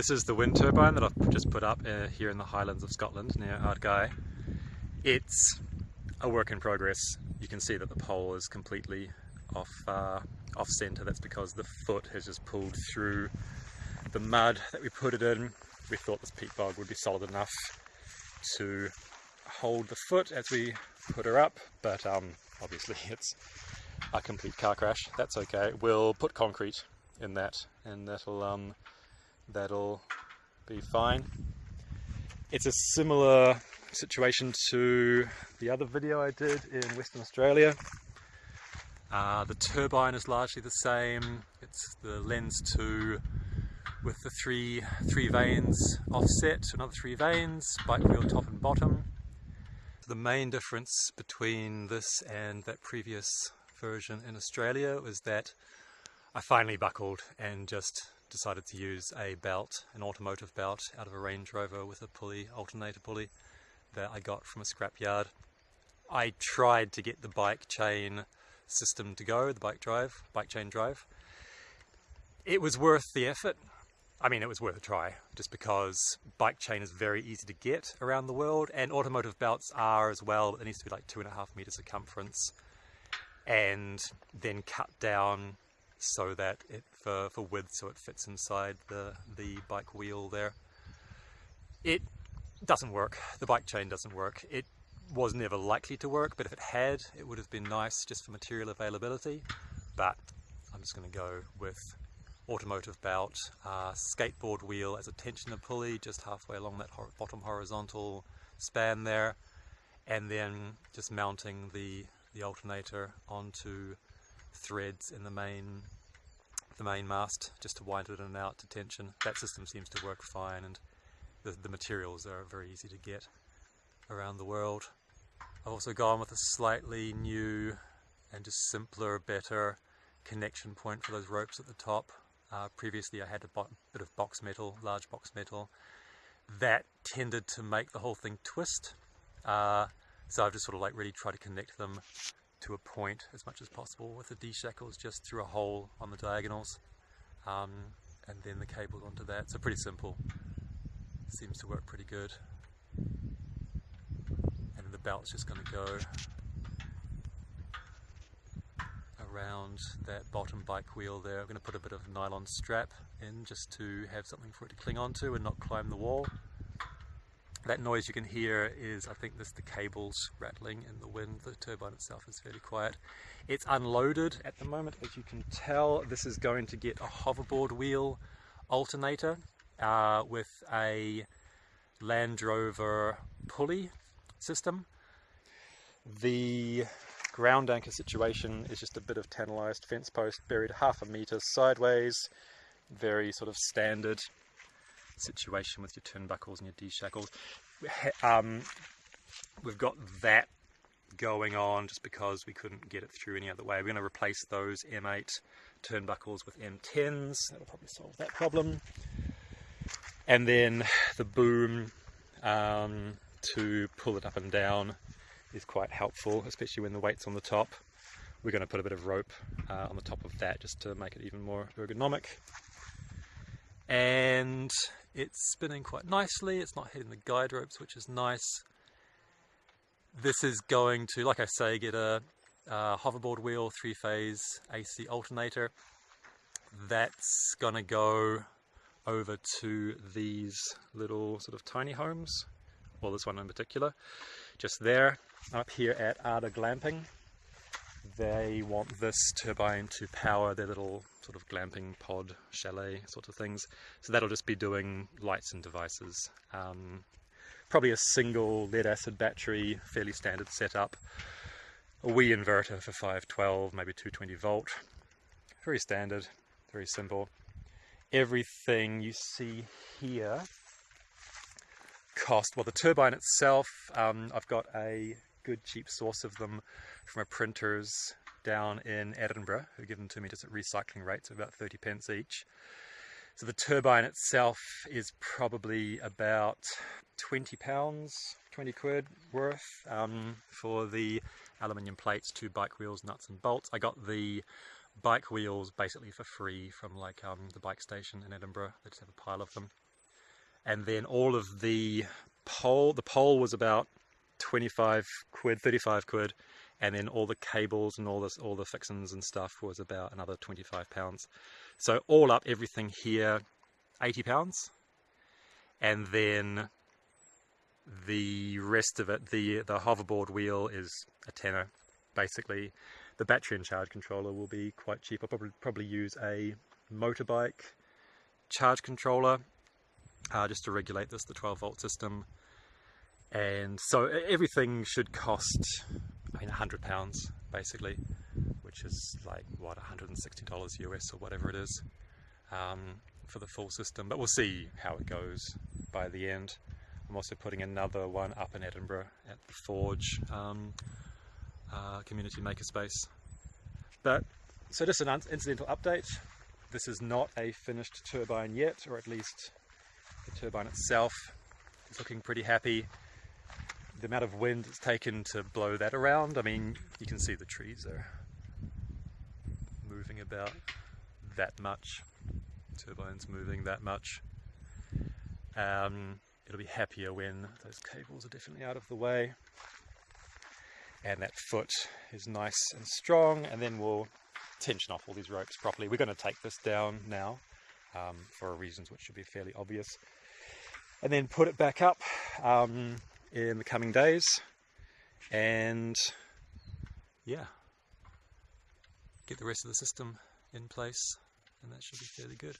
This is the wind turbine that I've just put up uh, here in the Highlands of Scotland near Ardgay. It's a work in progress. You can see that the pole is completely off, uh, off centre. That's because the foot has just pulled through the mud that we put it in. We thought this peat bog would be solid enough to hold the foot as we put her up, but um, obviously it's a complete car crash. That's okay. We'll put concrete in that and that'll um, that'll be fine. It's a similar situation to the other video I did in Western Australia. Uh, the turbine is largely the same. It's the Lenz 2 with the three three vanes offset, another three vanes, bike wheel top and bottom. The main difference between this and that previous version in Australia was that I finally buckled and just decided to use a belt, an automotive belt out of a Range Rover with a pulley, alternator pulley that I got from a scrapyard. I tried to get the bike chain system to go, the bike drive, bike chain drive. It was worth the effort. I mean, it was worth a try, just because bike chain is very easy to get around the world, and automotive belts are as well, but needs to be like two and a half meter circumference, and then cut down so that it for, for width so it fits inside the, the bike wheel there. It doesn't work. The bike chain doesn't work. It was never likely to work, but if it had, it would have been nice just for material availability. But I'm just going to go with automotive belt, uh, skateboard wheel as a tensioner pulley just halfway along that bottom horizontal span there, and then just mounting the, the alternator onto threads in the main the main mast just to wind it in and out to tension. That system seems to work fine and the, the materials are very easy to get around the world. I've also gone with a slightly new and just simpler, better connection point for those ropes at the top. Uh, previously I had a bit of box metal, large box metal. That tended to make the whole thing twist. Uh, so I've just sort of like really tried to connect them to a point as much as possible with the D-shackles just through a hole on the diagonals um, and then the cables onto that. So pretty simple. Seems to work pretty good. And the belt's just going to go around that bottom bike wheel there. I'm going to put a bit of nylon strap in just to have something for it to cling onto and not climb the wall. That noise you can hear is, I think, this the cables rattling in the wind. The turbine itself is fairly quiet. It's unloaded at the moment, as you can tell. This is going to get a hoverboard wheel alternator uh, with a Land Rover pulley system. The ground anchor situation is just a bit of tanalized fence post buried half a metre sideways. Very sort of standard situation with your turnbuckles and your D-shackles. Um, we've got that going on just because we couldn't get it through any other way. We're going to replace those M8 turnbuckles with M10s. That'll probably solve that problem. And then the boom um, to pull it up and down is quite helpful, especially when the weight's on the top. We're going to put a bit of rope uh, on the top of that just to make it even more ergonomic. And it's spinning quite nicely, it's not hitting the guide ropes which is nice. This is going to, like I say, get a, a hoverboard wheel, three-phase AC alternator. That's to go over to these little sort of tiny homes, well this one in particular, just there, up here at Arda Glamping they want this turbine to power their little sort of glamping pod chalet sort of things. So that'll just be doing lights and devices. Um, probably a single lead acid battery, fairly standard setup. A wee inverter for 512, maybe 220 volt. Very standard, very simple. Everything you see here cost, well the turbine itself, um, I've got a good cheap source of them from a printers down in Edinburgh who give them to me just at recycling rates of about 30 pence each. So the turbine itself is probably about 20 pounds, 20 quid worth um, for the aluminium plates, two bike wheels, nuts and bolts. I got the bike wheels basically for free from like um, the bike station in Edinburgh. They just have a pile of them. and then all of the pole, the pole was about 25 quid, 35 quid, and then all the cables and all this, all the fixings and stuff was about another 25 pounds. So all up, everything here, 80 pounds, and then the rest of it, the the hoverboard wheel is a tenner, basically. The battery and charge controller will be quite cheap. I'll probably probably use a motorbike charge controller uh, just to regulate this, the 12 volt system. And so everything should cost, I mean, 100 pounds basically, which is like what 160 dollars US or whatever it is um, for the full system. But we'll see how it goes by the end. I'm also putting another one up in Edinburgh at the Forge um, uh, Community Makerspace. But so just an incidental update. This is not a finished turbine yet, or at least the turbine itself is looking pretty happy. The amount of wind it's taken to blow that around, I mean, you can see the trees are moving about that much. Turbine's moving that much. Um, it'll be happier when those cables are definitely out of the way and that foot is nice and strong and then we'll tension off all these ropes properly. We're going to take this down now um, for reasons which should be fairly obvious and then put it back up um, in the coming days and yeah get the rest of the system in place and that should be fairly good.